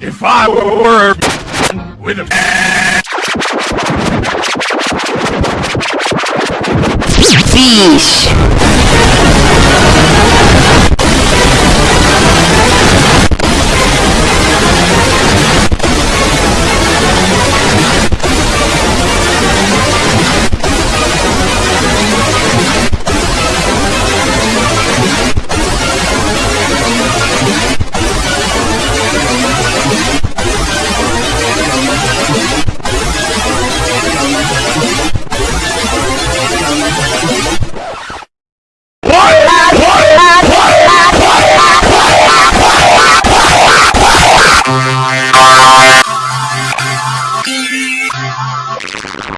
If I were with a Fish. Oh, my God.